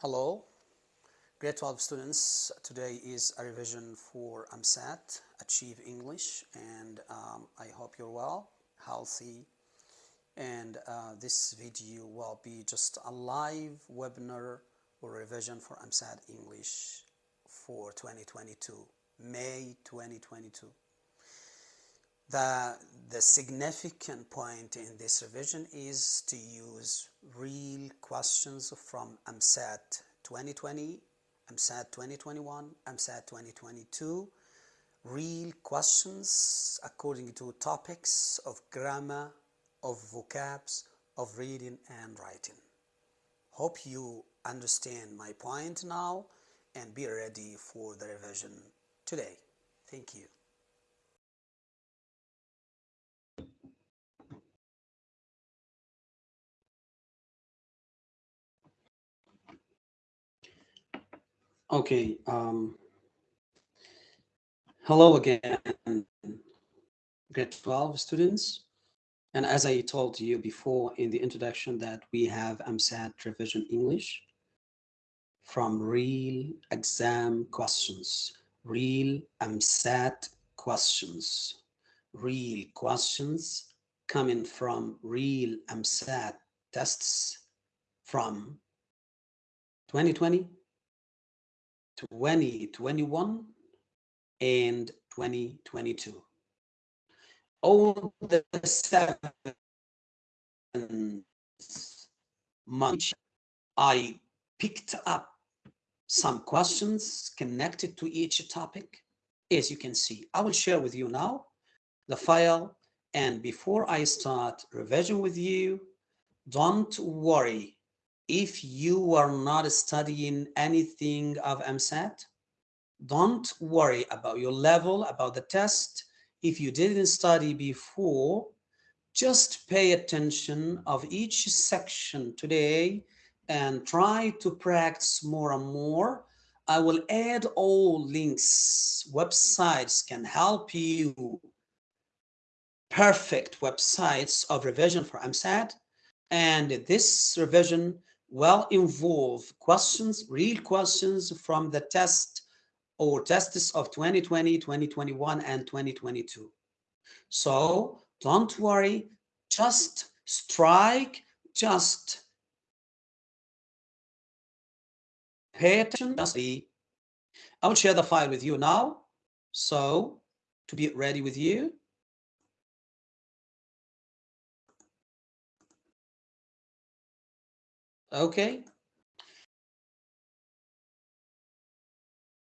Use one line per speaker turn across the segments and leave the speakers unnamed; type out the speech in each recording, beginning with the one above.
Hello, grade 12 students. Today is a revision for EmSAT, Achieve English, and um, I hope you're well, healthy, and uh, this video will be just a live webinar or revision for EmSAT English for 2022, May 2022. The, the significant point in this revision is to use real questions from EmSAT 2020, EmSAT 2021, EmSAT 2022, real questions according to topics of grammar, of vocabs, of reading and writing. Hope you understand my point now and be ready for the revision today. Thank you. Okay. Um, hello again, grade 12 students. And as I told you before in the introduction that we have EmSAT Revision English from real exam questions, real EmSAT questions, real questions coming from real EmSAT tests from 2020, 2021 and 2022. All the seven months, I picked up some questions connected to each topic. As you can see, I will share with you now the file. And before I start revision with you, don't worry if you are not studying anything of EmSAT, don't worry about your level, about the test. If you didn't study before, just pay attention of each section today and try to practice more and more. I will add all links, websites can help you, perfect websites of revision for EmSAT. And this revision will involve questions, real questions from the test or tests of 2020, 2021, and 2022. So don't worry, just strike, just pay attention. I will share the file with you now. So to be ready with you. Okay.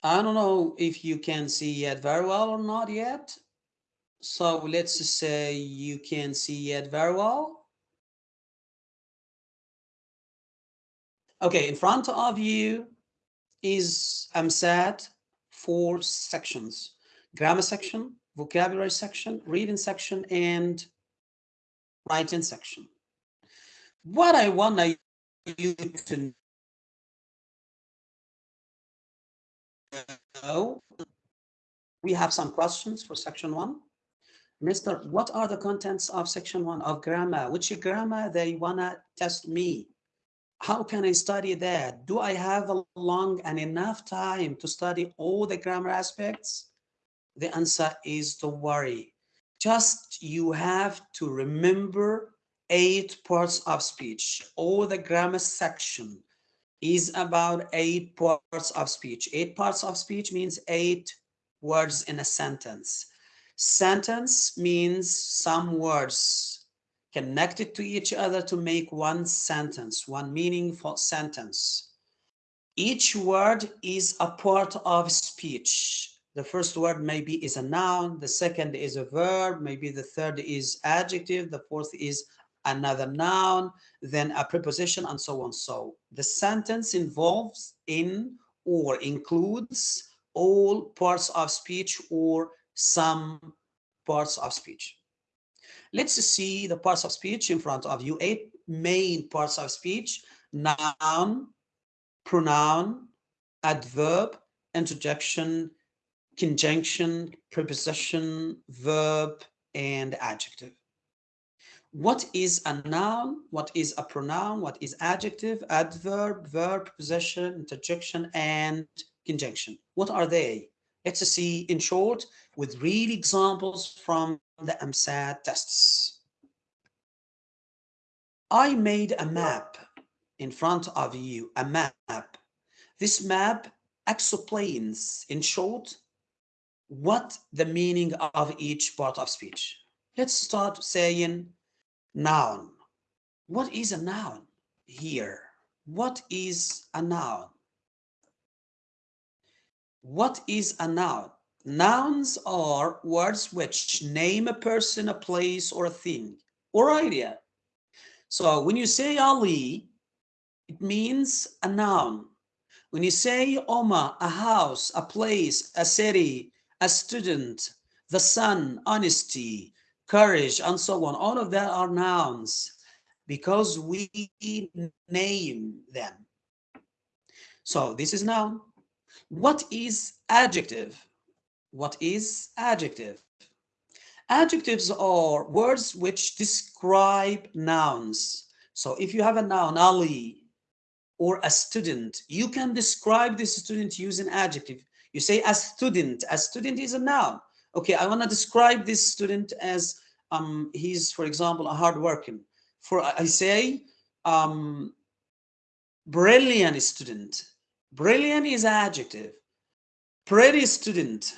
I don't know if you can see it very well or not yet. So let's say you can see it very well. Okay, in front of you is EmSAT four sections, grammar section, vocabulary section, reading section, and writing section. What I want you to know, we have some questions for section one. Mr. What are the contents of section one of grammar? Which grammar they wanna test me? How can I study that? Do I have a long and enough time to study all the grammar aspects? The answer is don't worry. Just you have to remember eight parts of speech. All the grammar section is about eight parts of speech. Eight parts of speech means eight words in a sentence. Sentence means some words connected to each other to make one sentence, one meaningful sentence. Each word is a part of speech. The first word maybe is a noun, the second is a verb, maybe the third is adjective, the fourth is another noun, then a preposition, and so on. So the sentence involves in or includes all parts of speech or some parts of speech. Let's see the parts of speech in front of you. Eight main parts of speech, noun, pronoun, adverb, interjection, conjunction, preposition, verb, and adjective. What is a noun, what is a pronoun, what is adjective, adverb, verb, preposition, interjection, and conjunction. What are they? Let's see in short with real examples from the EmSAT tests. I made a map in front of you, a map. This map explains, in short, what the meaning of each part of speech. Let's start saying noun. What is a noun here? What is a noun? What is a noun? Nouns are words which name a person, a place, or a thing, or idea. So when you say Ali, it means a noun. When you say Oma, a house, a place, a city, a student, the sun, honesty, courage, and so on. All of that are nouns because we name them. So this is noun. What is adjective? What is adjective? Adjectives are words which describe nouns. So if you have a noun, Ali, or a student, you can describe this student using adjective. You say a student. A student is a noun. Okay, I want to describe this student as um, he's, for example, a hardworking. For I say, um, brilliant student. Brilliant is adjective. Pretty student.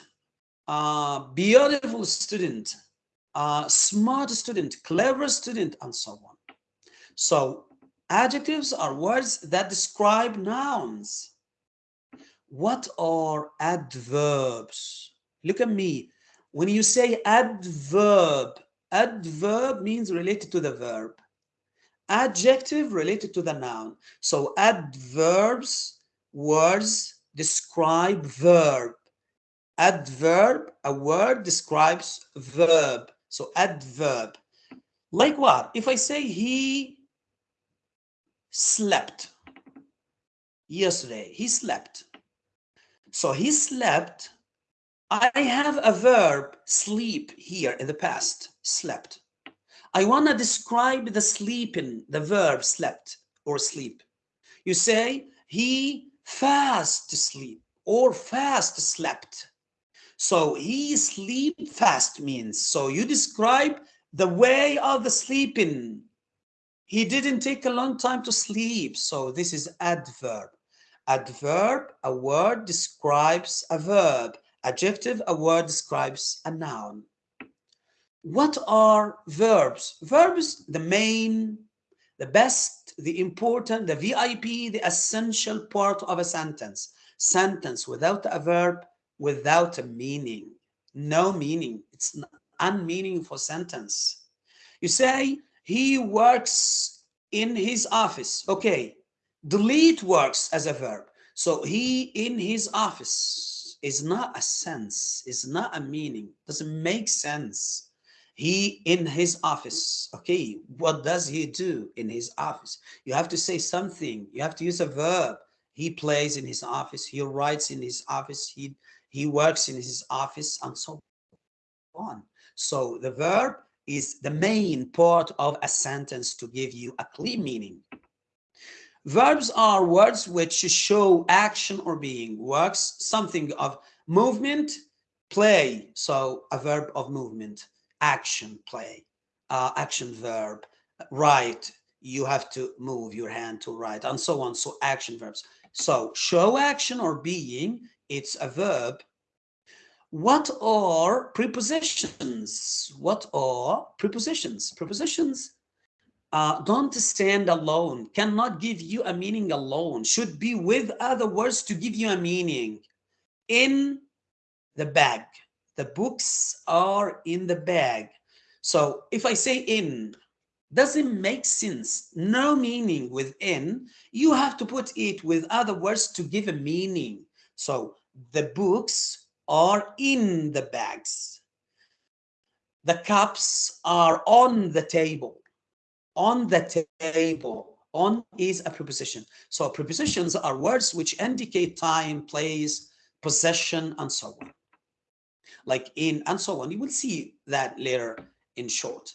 Uh, beautiful student. Uh, smart student. Clever student, and so on. So adjectives are words that describe nouns. What are adverbs? Look at me. When you say adverb, adverb means related to the verb. Adjective related to the noun. So adverbs, words describe verb. Adverb, a word describes verb. So adverb. Like what? If I say he slept yesterday, he slept. So he slept. I have a verb, sleep, here in the past, slept. I want to describe the sleeping, the verb slept or sleep. You say, he fast sleep or fast slept. So he sleep fast means, so you describe the way of the sleeping. He didn't take a long time to sleep. So this is adverb. Adverb, a word describes a verb. Adjective, a word describes a noun. What are verbs? Verbs, the main, the best, the important, the VIP, the essential part of a sentence. Sentence without a verb, without a meaning. No meaning. It's an unmeaningful sentence. You say, he works in his office. Okay, delete works as a verb. So he in his office is not a sense, is not a meaning, doesn't make sense. He in his office. Okay, what does he do in his office? You have to say something. You have to use a verb. He plays in his office. He writes in his office. He he works in his office and so on. So the verb is the main part of a sentence to give you a clear meaning. Verbs are words which show action or being. Works, something of movement, play. So a verb of movement, action, play, uh, action verb, write. You have to move your hand to write and so on. So action verbs. So show action or being, it's a verb. What are prepositions? What are prepositions? Prepositions uh, don't stand alone, cannot give you a meaning alone, should be with other words to give you a meaning. In the bag, the books are in the bag. So if I say in, doesn't make sense, no meaning within, you have to put it with other words to give a meaning. So the books are in the bags. The cups are on the table on the table. On is a preposition. So prepositions are words which indicate time, place, possession, and so on. Like in and so on. You will see that later in short.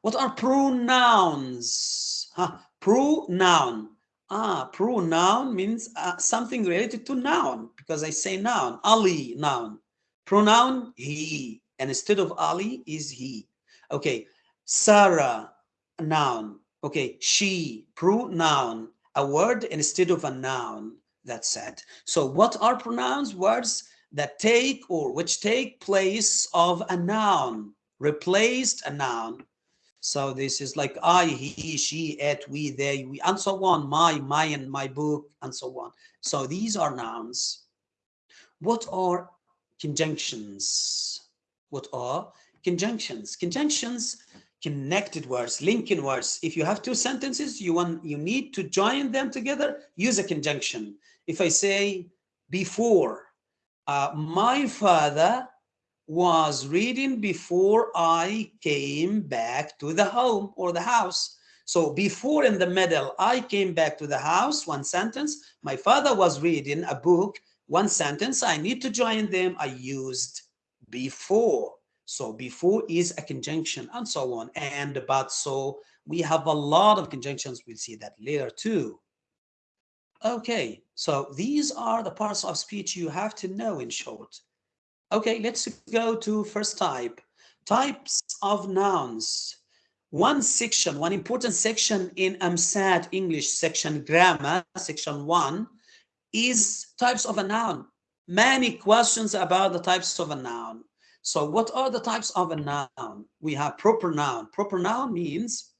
What are pronouns? Huh? Pronoun. Ah, pronoun means uh, something related to noun because I say noun. Ali, noun. Pronoun, he. And instead of Ali is he. Okay. Sarah, noun. Okay. She, pronoun. A word instead of a noun. That's it. So what are pronouns? Words that take or which take place of a noun, replaced a noun. So this is like I, he, she, it, we, they, we, and so on, my, mine, my book, and so on. So these are nouns. What are conjunctions? What are conjunctions? Conjunctions, connected words, linking words. If you have two sentences, you want you need to join them together, use a conjunction. If I say before, uh, my father was reading before I came back to the home or the house. So before in the middle, I came back to the house, one sentence. My father was reading a book, one sentence. I need to join them. I used before. So before is a conjunction and so on. And but so we have a lot of conjunctions. We'll see that later too. Okay, so these are the parts of speech you have to know in short. Okay, let's go to first type. Types of nouns. One section, one important section in EmSAT English section grammar, section one, is types of a noun. Many questions about the types of a noun. So what are the types of a noun? We have proper noun. Proper noun means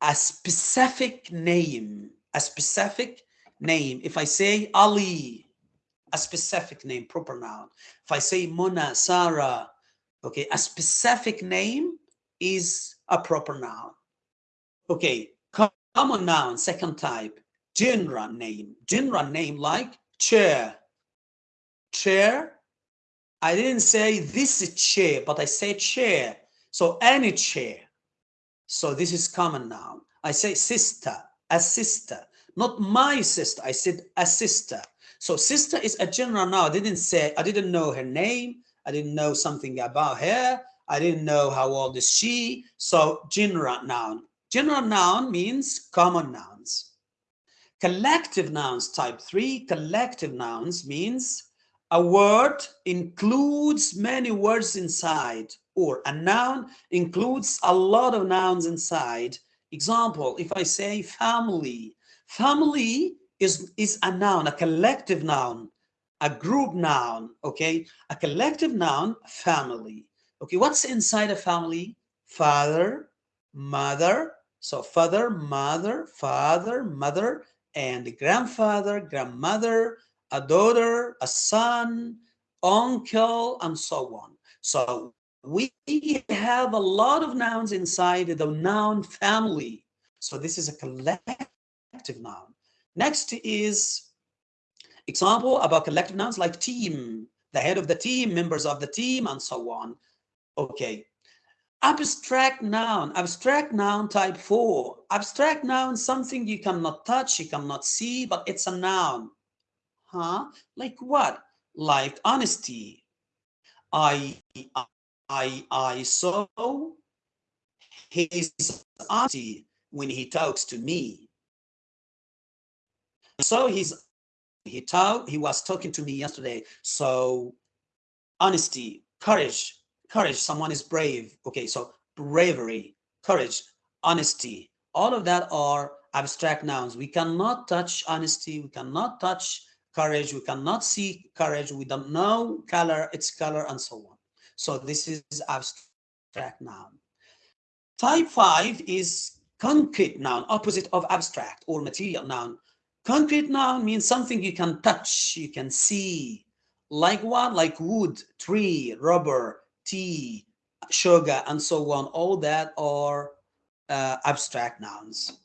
a specific name, a specific name. If I say Ali, a specific name, proper noun. If I say Mona, Sarah, okay, a specific name is a proper noun. Okay, common noun, second type, general name. General name like chair. Chair. I didn't say this chair, but I say chair. So any chair. So this is common noun. I say sister, a sister, not my sister. I said a sister. So sister is a general noun. I didn't say, I didn't know her name. I didn't know something about her. I didn't know how old is she. So general noun. General noun means common nouns. Collective nouns type three, collective nouns means a word includes many words inside or a noun includes a lot of nouns inside. Example, if I say family, family is, is a noun, a collective noun, a group noun, okay? A collective noun, family. Okay, what's inside a family? Father, mother, so father, mother, father, mother, and grandfather, grandmother, a daughter, a son, uncle, and so on. So we have a lot of nouns inside the noun family. So this is a collective noun. Next is example about collective nouns like team, the head of the team, members of the team, and so on. Okay. Abstract noun, abstract noun type four. Abstract noun, something you cannot touch, you cannot see, but it's a noun. Huh? Like what? Like honesty. I, I, I saw his honesty when he talks to me. So he's he told he was talking to me yesterday. So honesty, courage, courage. Someone is brave. Okay, so bravery, courage, honesty. All of that are abstract nouns. We cannot touch honesty. We cannot touch courage. We cannot see courage. We don't know color, its color, and so on. So this is abstract noun. Type five is concrete noun, opposite of abstract or material noun. Concrete noun means something you can touch, you can see. Like what? Like wood, tree, rubber, tea, sugar, and so on. All that are uh, abstract nouns.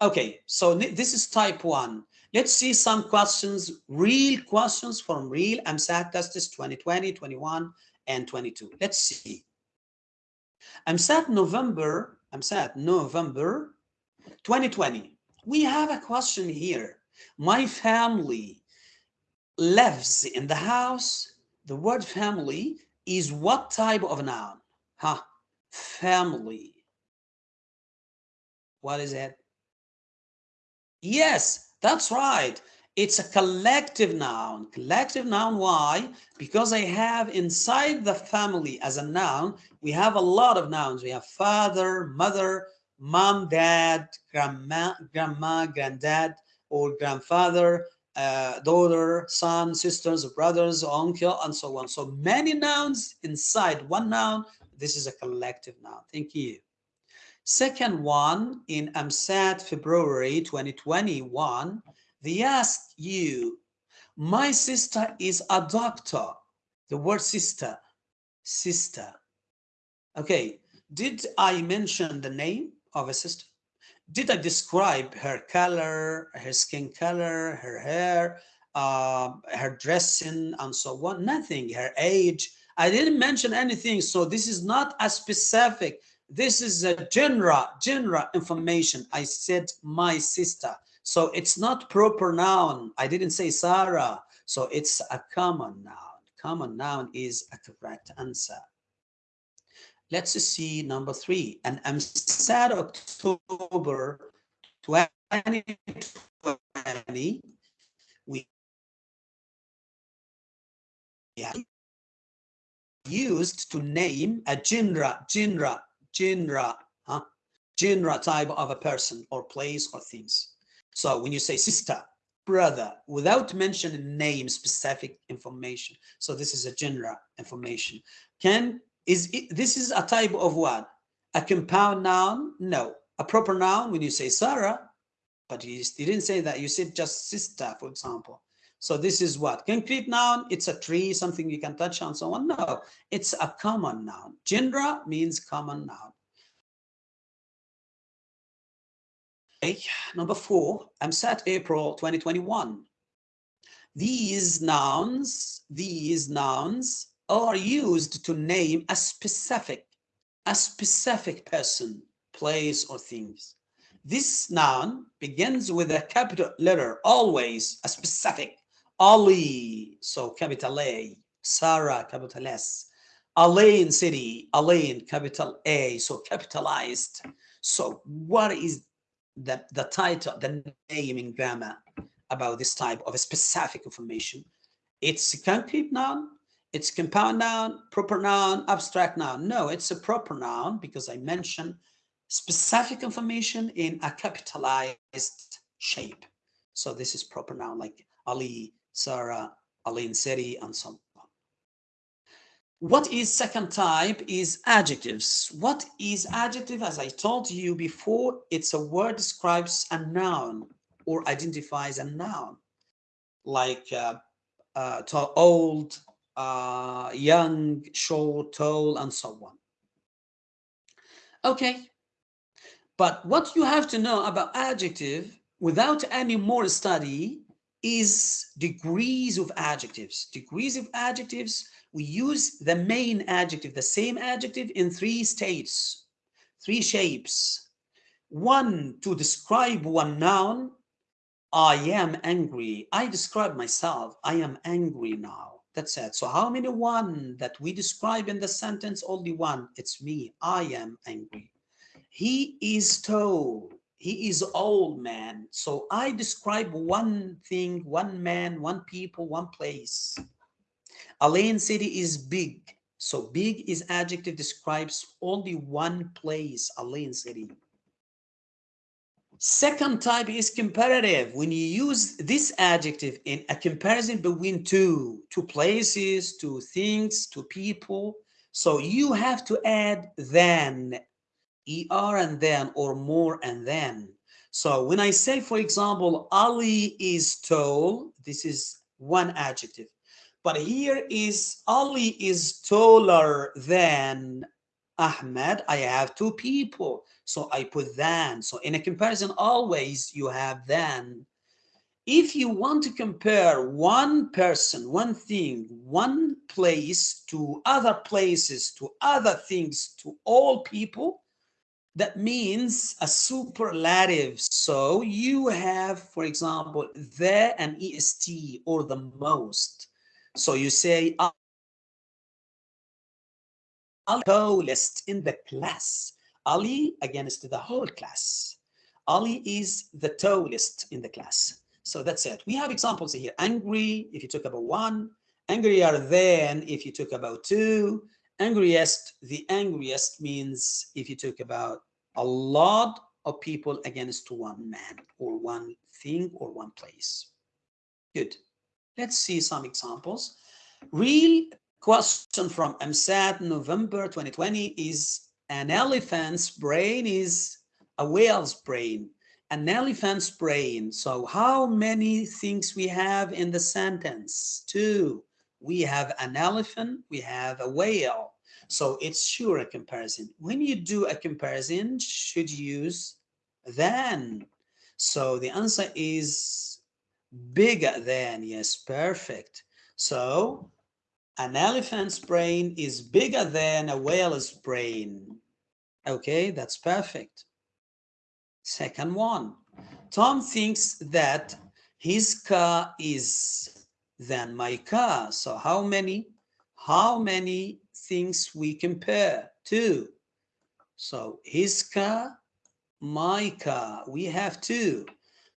Okay, so this is type one. Let's see some questions, real questions from real EmSAT tests 2020, 21, and 22. Let's see. EmSAT November, EmSAT November 2020. We have a question here my family lives in the house. The word family is what type of noun? Huh? family. What is it? Yes, that's right. It's a collective noun. Collective noun, why? Because I have inside the family as a noun, we have a lot of nouns. We have father, mother, mom, dad, grandma, grandma, granddad, or grandfather, uh, daughter, son, sisters, brothers, uncle, and so on. So many nouns inside one noun. This is a collective noun. Thank you. Second one, in EmSAT February 2021, they asked you, my sister is a doctor. The word sister, sister. Okay, did I mention the name of a sister? Did I describe her color, her skin color, her hair, uh, her dressing, and so on? Nothing, her age. I didn't mention anything, so this is not a specific. This is a general, general information. I said my sister. So it's not proper noun. I didn't say Sarah. So it's a common noun. Common noun is a correct answer. Let's see number three. And EmSAT October 2020, we used to name a genre, genre, genre, huh? genre type of a person or place or things. So when you say sister, brother, without mentioning name, specific information. So this is a general information. Can is it, this is a type of what? A compound noun? No. A proper noun when you say Sarah, but you, you didn't say that. You said just sister, for example. So this is what? Concrete noun, it's a tree, something you can touch on, so on. No, it's a common noun. Genre means common noun. Okay, number four, EmSAT April 2021. These nouns, these nouns are used to name a specific, a specific person, place, or things. This noun begins with a capital letter, always a specific. Ali, so capital A, Sarah, capital S, Al Ain city, Al Ain, capital A, so capitalized. So what is the, the title, the name in grammar about this type of specific information? It's a concrete noun, it's compound noun, proper noun, abstract noun. No, it's a proper noun because I mentioned specific information in a capitalized shape. So this is proper noun like Ali, Sarah, Al Ain City, and so on. What is second type is adjectives. What is adjective? As I told you before, it's a word describes a noun or identifies a noun like uh, uh, old, uh, young, short, tall, and so on. Okay, but what you have to know about adjective without any more study is degrees of adjectives. Degrees of adjectives, we use the main adjective, the same adjective in three states, three shapes. One, to describe one noun, I am angry. I describe myself, I am angry now. That's it. So how many one that we describe in the sentence? Only one. It's me. I am angry. He is tall. He is old man. So I describe one thing, one man, one people, one place. Al Ain city is big. So big is adjective describes only one place, Al Ain city. Second type is comparative. When you use this adjective in a comparison between two, two places, two things, two people, so you have to add than, er and then, or more and then. So when I say, for example, Ali is tall, this is one adjective. But here is Ali is taller than Ahmed. I have two people. So I put than. So in a comparison, always you have than. If you want to compare one person, one thing, one place to other places, to other things, to all people, that means a superlative. So you have, for example, the and est or the most. So you say Ali tallest in the class. Ali against the whole class. Ali is the tallest in the class. So that's it. We have examples here. Angry, if you talk about one. Angrier than, if you talk about two. Angriest, the angriest means if you talk about a lot of people against one man or one thing or one place. Good. Let's see some examples. Real question from EmSAT November 2020 is an elephant's brain is a whale's brain. An elephant's brain. So how many things we have in the sentence? Two. We have an elephant, we have a whale. So it's sure a comparison. When you do a comparison, should use than. So the answer is bigger than. Yes, perfect. So an elephant's brain is bigger than a whale's brain. Okay, that's perfect. Second one, Tom thinks that his car is than my car. So how many, how many things we compare to? So his car my car. We have two.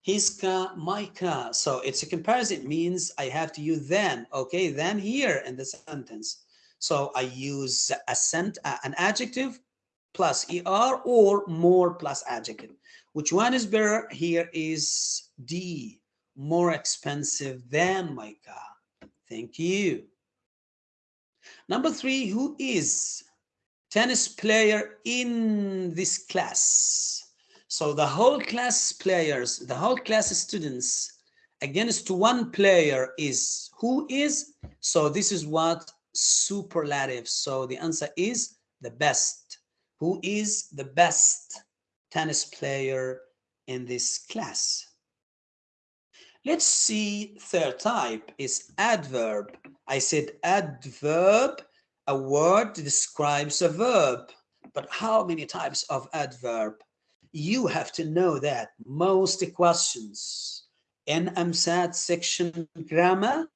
His car, my car. So it's a comparison. It means I have to use them. Okay, then here in the sentence. So I use a sent, uh, an adjective plus er or more plus adjective. Which one is better? Here is D, more expensive than my car. Thank you. Number three, who is tennis player in this class? So the whole class players, the whole class students against one player is who is? So this is what superlative. So the answer is the best. Who is the best tennis player in this class? Let's see third type is adverb. I said adverb, a word describes a verb. But how many types of adverb? you have to know that most questions in EmSAT section grammar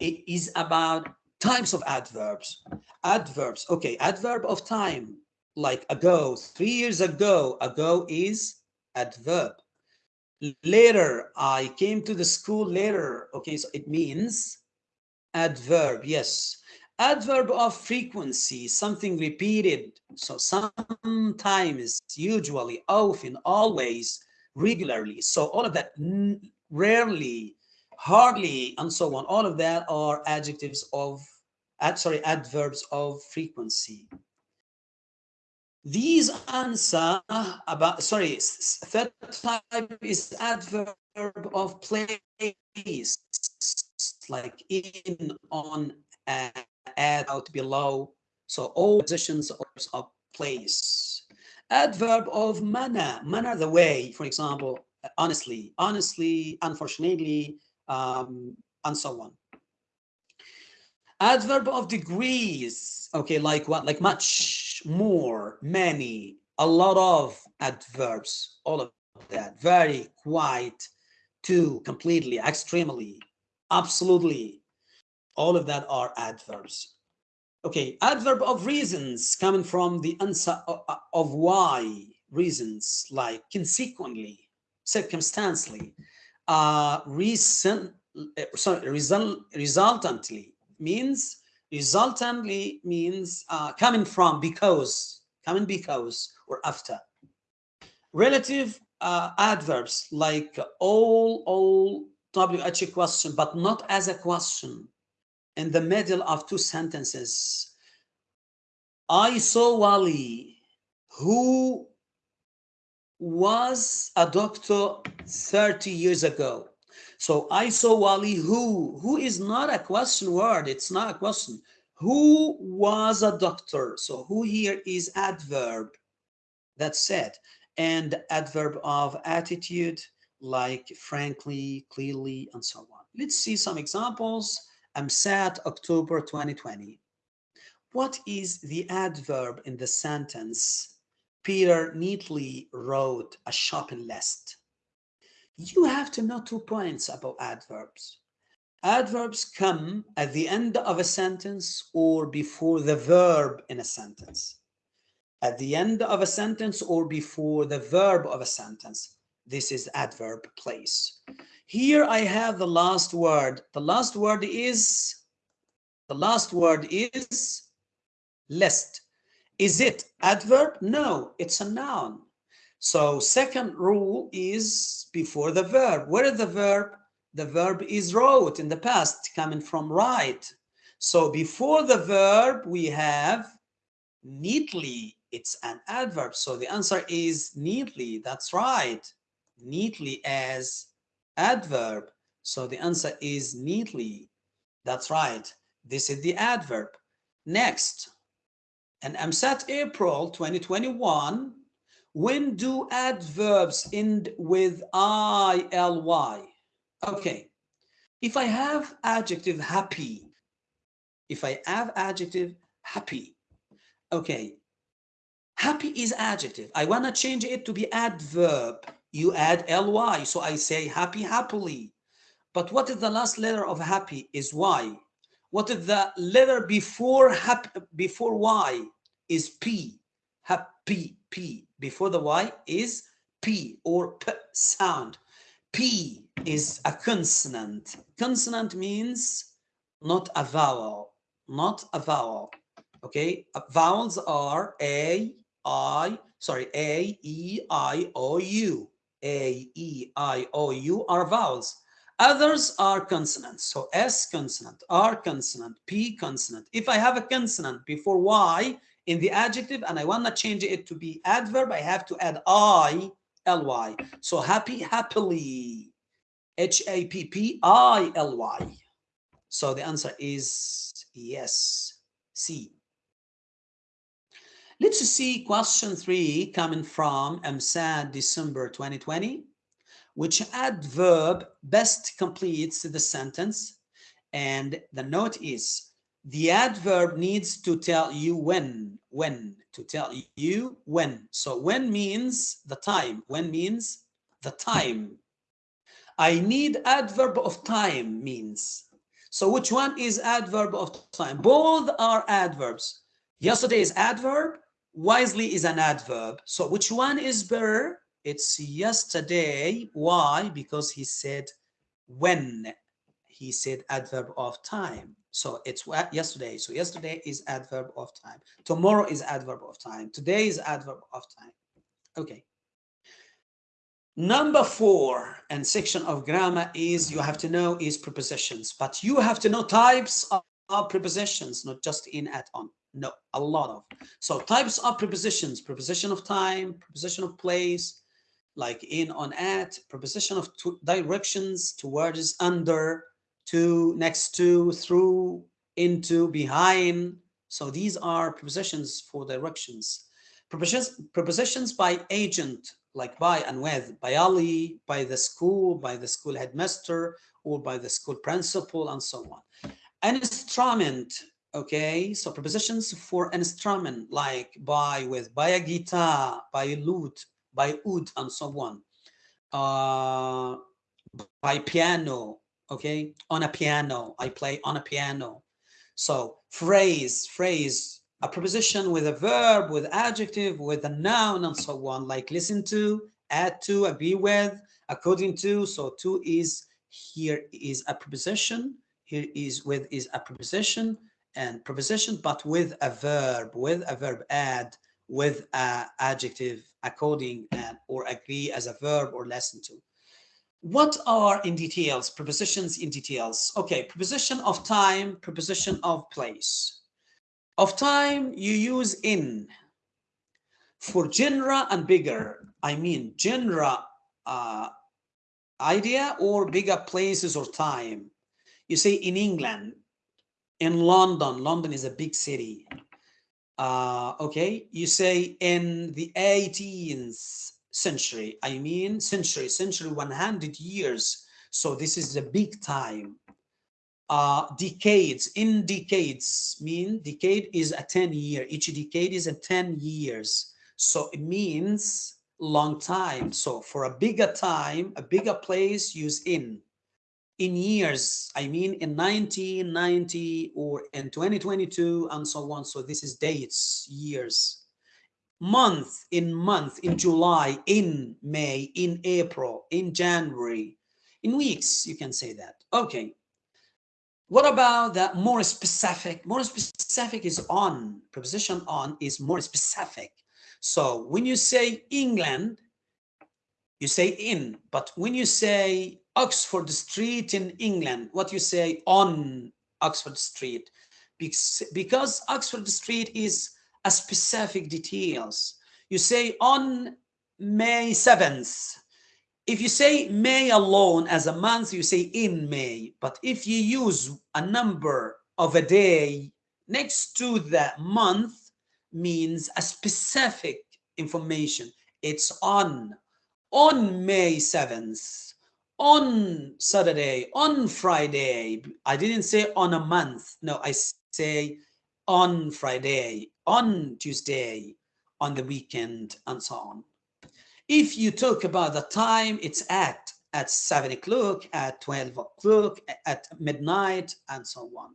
is about types of adverbs. Adverbs, okay, adverb of time, like ago, three years ago, ago is adverb. Later, I came to the school later, okay, so it means adverb, yes. Adverb of frequency something repeated so sometimes usually often always regularly so all of that rarely hardly and so on all of that are adjectives of ad, sorry adverbs of frequency these answer about sorry third type is adverb of place like in on add out below. So all positions of place. Adverb of manner, manner the way, for example, honestly, honestly, unfortunately, um, and so on. Adverb of degrees, okay, like what? Like much, more, many, a lot of adverbs, all of that, very, quite, to, completely, extremely, absolutely, all of that are adverbs. Okay, adverb of reasons coming from the answer of why reasons like consequently, circumstantially, uh, recent, uh, sorry, result, resultantly means resultantly means uh, coming from because coming because or after relative uh, adverbs like all all wh question but not as a question in the middle of two sentences. I saw Wally, who was a doctor 30 years ago. So I saw Wally who, who is not a question word, it's not a question. Who was a doctor? So who here is adverb, that's it. And adverb of attitude, like frankly, clearly, and so on. Let's see some examples. EmSAT October 2020. What is the adverb in the sentence? Peter neatly wrote a shopping list. You have to know two points about adverbs. adverbs come at the end of a sentence or before the verb in a sentence. At the end of a sentence or before the verb of a sentence. This is adverb place. Here I have the last word. The last word is, the last word is list. Is it adverb? No, it's a noun. So second rule is before the verb. Where is the verb? The verb is wrote in the past, coming from write. So before the verb, we have neatly. It's an adverb. So the answer is neatly. That's right. Neatly as adverb. So the answer is neatly. That's right. This is the adverb. Next, and EmSAT April 2021, when do adverbs end with ILY? Okay, if I have adjective happy, if I have adjective happy, okay, happy is adjective. I want to change it to be adverb. You add ly, so I say happy happily. But what is the last letter of happy is y. What is the letter before happy, before y is p. Happy p before the y is p or p sound. P is a consonant. Consonant means not a vowel, not a vowel. Okay, uh, vowels are A, I, sorry, A, E, I, O, U. A, E, I, O, U are vowels. Others are consonants. So S consonant, R consonant, P consonant. If I have a consonant before Y in the adjective and I want to change it to be adverb, I have to add I L-Y. So happy, happily. H-A-P-P-I-L-Y. So the answer is yes, C. Let's see question three coming from EmSAT December 2020. Which adverb best completes the sentence? And the note is the adverb needs to tell you when, when, to tell you when. So when means the time, when means the time. I need adverb of time means. So which one is adverb of time? Both are adverbs. Yesterday is adverb, wisely is an adverb. So which one is better? It's yesterday. Why? Because he said when. He said adverb of time. So it's yesterday. So yesterday is adverb of time. Tomorrow is adverb of time. Today is adverb of time. Okay. Number four and section of grammar is you have to know is prepositions, but you have to know types of, of prepositions, not just in at on. No, a lot of. So types of prepositions, preposition of time, preposition of place, like in, on, at, preposition of directions, towards, under, to, next to, through, into, behind. So these are prepositions for directions. Prepositions, prepositions by agent, like by and with, by Ali, by the school, by the school headmaster, or by the school principal, and so on. An instrument, okay? So prepositions for an instrument, like by, with, by a guitar, by a lute, by oud, and so on. Uh, by piano, okay? On a piano i play on a piano. So phrase phrase a preposition with a verb with adjective with a noun and so on. Like listen to add to agree with according to. So to is here is a preposition here is with is a preposition and preposition but with a verb with a verb add with a adjective according and or agree as a verb or listen to what are in details, prepositions in details? Okay, preposition of time, preposition of place. Of time, you use in. For genera and bigger, I mean genera uh, idea or bigger places or time. You say in England, in London, London is a big city. Uh, okay, you say in the 18th century. I mean century, century 100 years. So this is a big time. Uh, decades, in decades mean decade is a 10 year. Each decade is a 10 years. So it means long time. So for a bigger time, a bigger place, use in. in years. I mean in 1990 or in 2022 and so on. So this is dates, years. Month, in month, in July, in May, in April, in January, in weeks, you can say that. Okay. What about that more specific? More specific is on. Preposition on is more specific. So when you say England, you say in. But when you say Oxford Street in England, what you say on Oxford Street? Because, because Oxford Street is a specific details. You say on May 7th, if you say May alone as a month, you say in May. But if you use a number of a day next to the month means a specific information. It's on, on May 7th, on Saturday, on Friday. I didn't say on a month. No, I say on Friday, on Tuesday, on the weekend, and so on. If you talk about the time, it's at at 7 o'clock, at 12 o'clock, at midnight, and so on.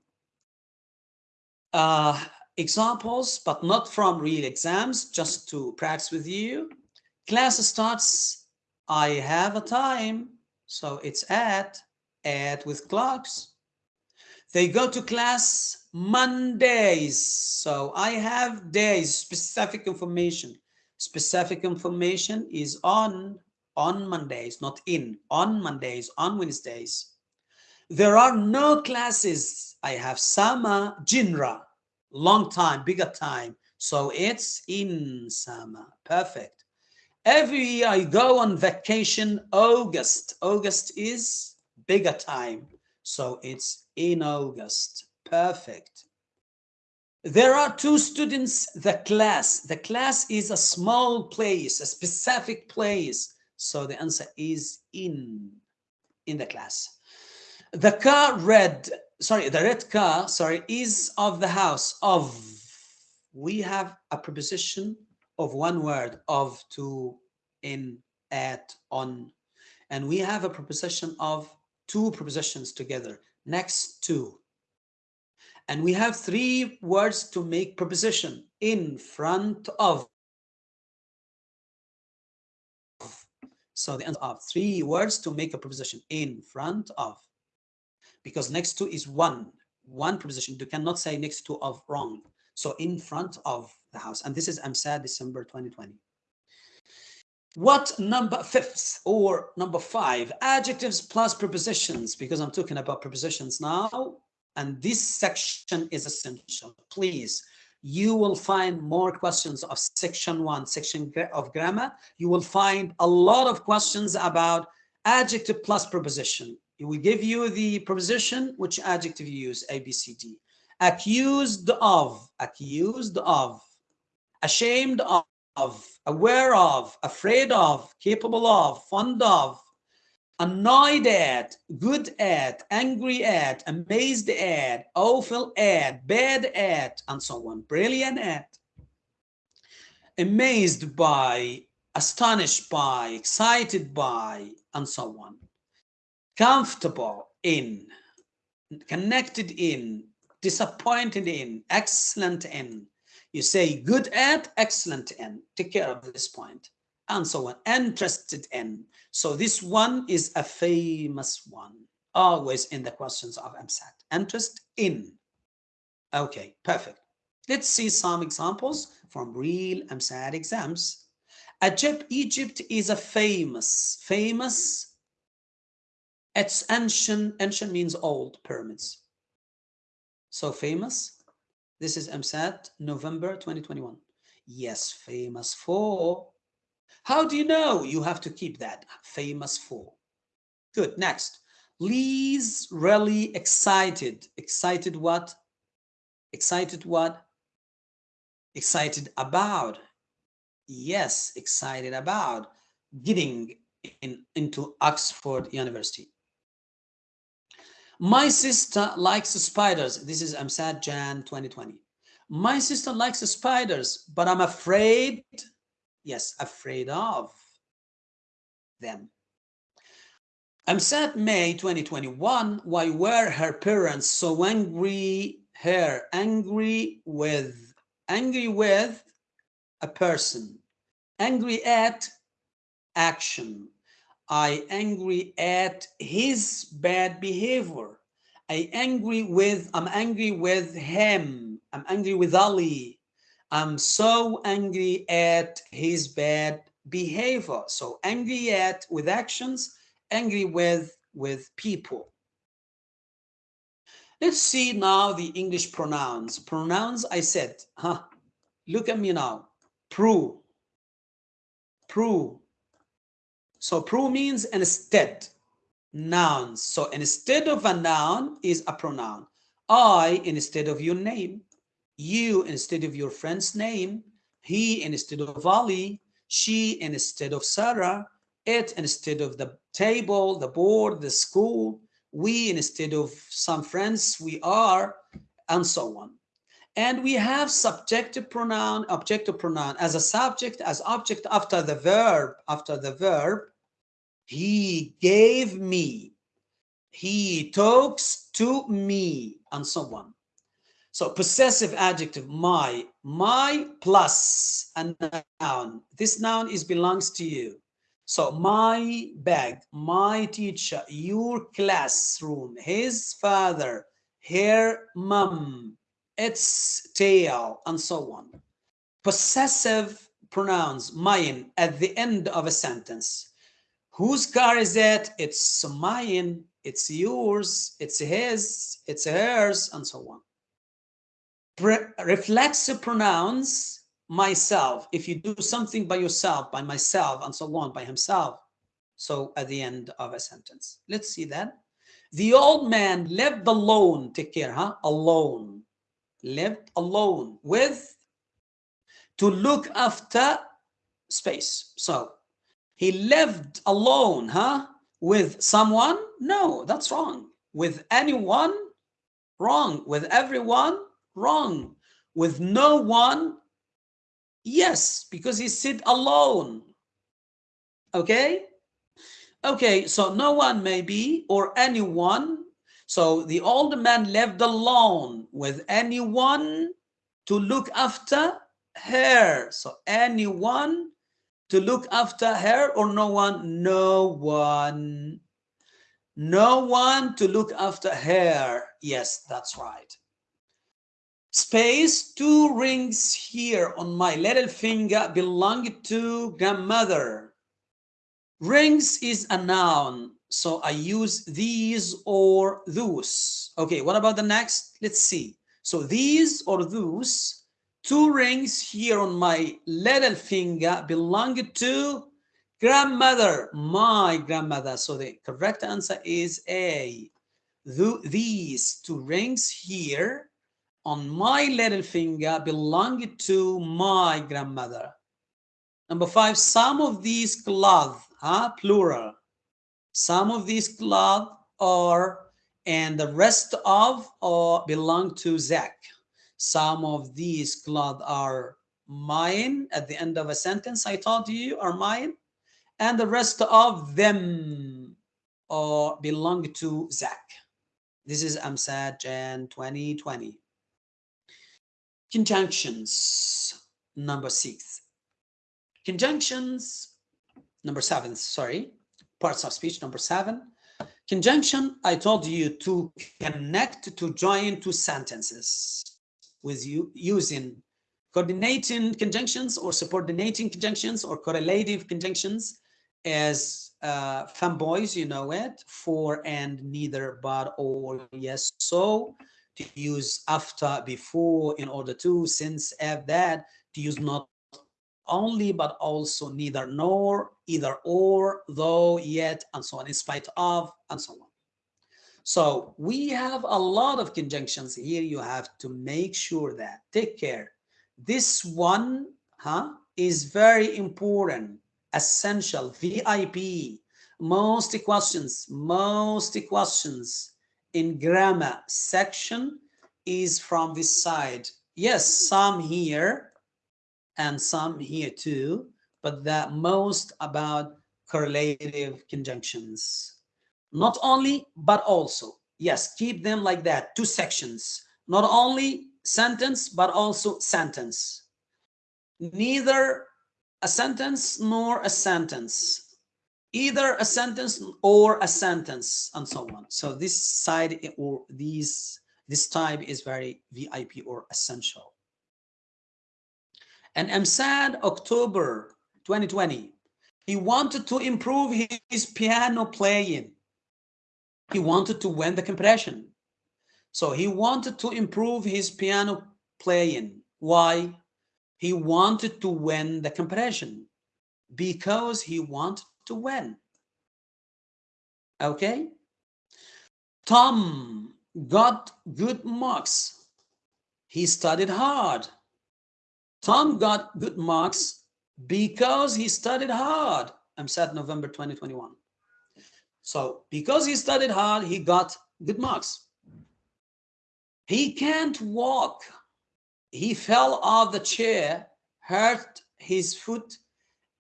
Uh, examples, but not from real exams, just to practice with you. Class starts, I have a time, so it's at, at with clocks. They go to class Mondays, so I have days, specific information specific information is on on Mondays, not in, on Mondays, on Wednesdays. There are no classes. I have summer, jinra, long time, bigger time. So it's in summer, perfect. Every year I go on vacation, August. August is bigger time. So it's in August, perfect. There are two students, the class. The class is a small place, a specific place. So the answer is in, in the class. The car red, sorry, the red car, sorry, is of the house of. We have a preposition of one word, of, to, in, at, on. And we have a preposition of two prepositions together, next to. And we have three words to make preposition in front of. So the end of three words to make a preposition in front of. Because next to is one, one preposition. You cannot say next to of wrong. So in front of the house. And this is EmSAT December 2020. What number fifth or number five adjectives plus prepositions because I'm talking about prepositions now and this section is essential. Please, you will find more questions of section one, section of grammar. You will find a lot of questions about adjective plus preposition. It will give you the preposition, which adjective you use, A, B, C, D. Accused of, accused of, ashamed of, aware of, afraid of, capable of, fond of, annoyed at, good at, angry at, amazed at, awful at, bad at, and so on, brilliant at, amazed by, astonished by, excited by, and so on, comfortable in, connected in, disappointed in, excellent in. You say good at, excellent in. Take care of this point and so on, interested in. So this one is a famous one, always in the questions of EmSAT. Interest in. Okay, perfect. Let's see some examples from real EmSAT exams. Egypt, Egypt is a famous, famous, it's ancient, ancient means old pyramids. So famous, this is EmSAT November 2021. Yes, famous for how do you know? You have to keep that famous for. Good. Next. Lee's really excited. Excited what? Excited what? Excited about. Yes, excited about getting in, into Oxford University. My sister likes spiders. This is EmSAT, Jan 2020. My sister likes spiders, but I'm afraid Yes, afraid of them. EmSAT May 2021, why were her parents so angry, her angry with, angry with a person, angry at action. I angry at his bad behavior. I angry with, I'm angry with him. I'm angry with Ali. I'm so angry at his bad behavior. So angry at with actions, angry with with people. Let's see now the English pronouns. Pronouns, I said, huh? Look at me now. Pro. Pro. So pro means instead. Nouns. So instead of a noun is a pronoun. I instead of your name. You instead of your friend's name. He instead of Ali. She instead of Sarah. It instead of the table, the board, the school. We instead of some friends we are, and so on. And we have subjective pronoun, objective pronoun as a subject, as object after the verb, after the verb. He gave me, he talks to me, and so on. So possessive adjective, my, my plus a noun. This noun is belongs to you. So my bag, my teacher, your classroom, his father, her mom, its tail, and so on. Possessive pronouns, mine, at the end of a sentence. Whose car is it? It's mine, it's yours, it's his, it's hers, and so on. Reflexive pronouns, myself, if you do something by yourself, by myself, and so on, by himself. So at the end of a sentence. Let's see that. The old man lived alone, take care, huh? Alone. Lived alone with to look after space. So he lived alone, huh? With someone? No, that's wrong. With anyone? Wrong. With everyone? Wrong. With no one? Yes, because he sit alone. Okay? Okay, so no one maybe or anyone. So the old man left alone with anyone to look after her. So anyone to look after her or no one? No one. No one to look after her. Yes, that's right space two rings here on my little finger belong to grandmother. Rings is a noun so i use these or those okay what about the next? Let's see. So these or those two rings here on my little finger belong to grandmother my grandmother. So the correct answer is a. These two rings here on my little finger belonged to my grandmother. Number five, some of these cloth, huh, plural. Some of these cloth are, and the rest of or belong to Zach. Some of these cloth are mine at the end of a sentence I told you are mine. And the rest of them or belong to Zach. This is EmSAT Jan 2020. Conjunctions, number six. Conjunctions, number seven, sorry, parts of speech, number seven. Conjunction, I told you to connect, to join two sentences with you using coordinating conjunctions or subordinating conjunctions or correlative conjunctions as uh, fanboys, you know it, for and neither, but, or, yes, so, to use after, before, in order to, since, have that, to use not only, but also neither nor, either or, though, yet, and so on, in spite of, and so on. So we have a lot of conjunctions here. You have to make sure that, take care. This one huh, is very important, essential, VIP. Most questions, most questions in grammar section is from this side. Yes, some here and some here too, but the most about correlative conjunctions. Not only, but also. Yes, keep them like that, two sections. Not only sentence, but also sentence. Neither a sentence nor a sentence. Either a sentence or a sentence and so on. So this side or these this type is very VIP or essential. And EmSAT October 2020, he wanted to improve his piano playing. He wanted to win the competition. So he wanted to improve his piano playing. Why? He wanted to win the compression because he wanted to win. Okay? Tom got good marks. He studied hard. Tom got good marks because he studied hard. EmSAT November 2021. So because he studied hard, he got good marks. He can't walk. He fell off the chair, hurt his foot.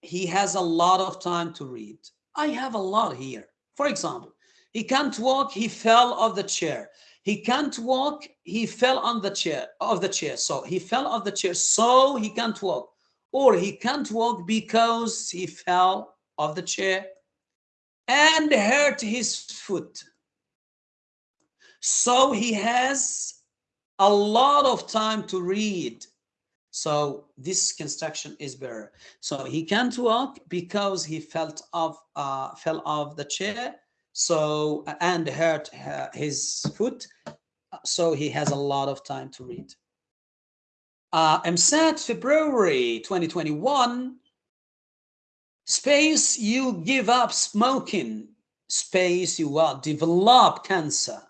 He has a lot of time to read. I have a lot here. For example, he can't walk. He fell off the chair. He can't walk. He fell on the chair of the chair. So he fell off the chair. So he can't walk. Or he can't walk because he fell off the chair and hurt his foot. So he has a lot of time to read. So this construction is better. So he can't walk because he felt off, uh, fell off the chair. So and hurt his foot. So he has a lot of time to read. Uh, EmSAT February 2021 space you give up smoking. Space you will develop cancer.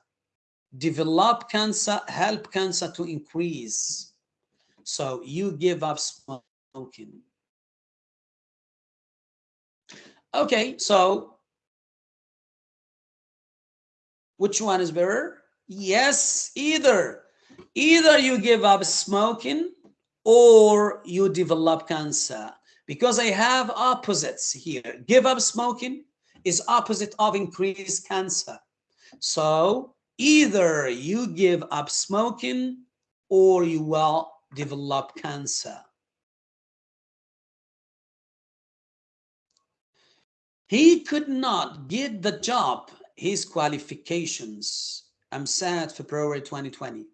Develop cancer help cancer to increase so you give up smoking okay so Which one is better? Yes, either. Either you give up smoking or you develop cancer. Because I have opposites here. Give up smoking is opposite of increased cancer. So either you give up smoking or you will develop cancer. He could not get the job his qualifications. EmSAT February 2020.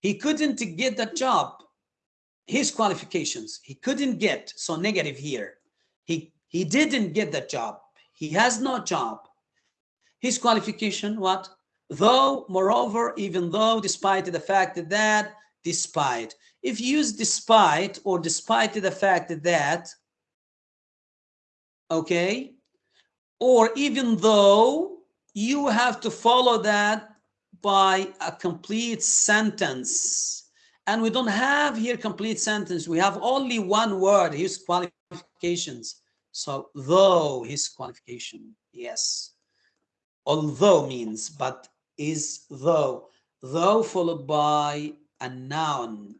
He couldn't get the job. His qualifications, he couldn't get. So negative here. He, he didn't get the job. He has no job. His qualification, what? Though, moreover, even though, despite the fact that, despite. If used despite or despite the fact that, okay, or even though, you have to follow that by a complete sentence. And we don't have here complete sentence. We have only one word, his qualifications. So though his qualification, yes. Although means, but is though. Though followed by a noun.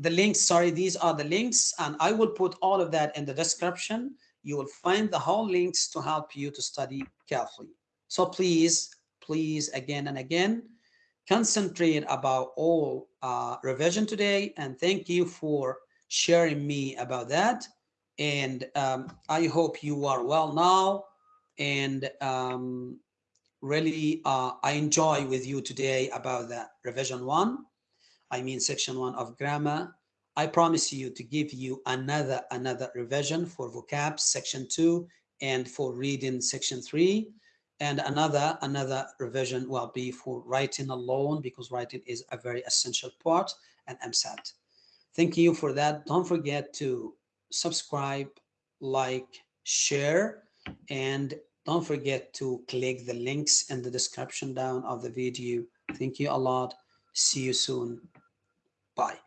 The links, sorry, these are the links, and I will put all of that in the description. You will find the whole links to help you to study carefully. So please, please, again and again, concentrate about all uh, revision today, and thank you for sharing me about that. And um, I hope you are well now, and um, really uh, I enjoy with you today about that revision one I mean section one of grammar. I promise you to give you another another revision for vocab section two and for reading section three and another another revision will be for writing alone because writing is a very essential part and EmSAT. Thank you for that. Don't forget to subscribe, like, share, and don't forget to click the links in the description down of the video. Thank you a lot. See you soon. Bye.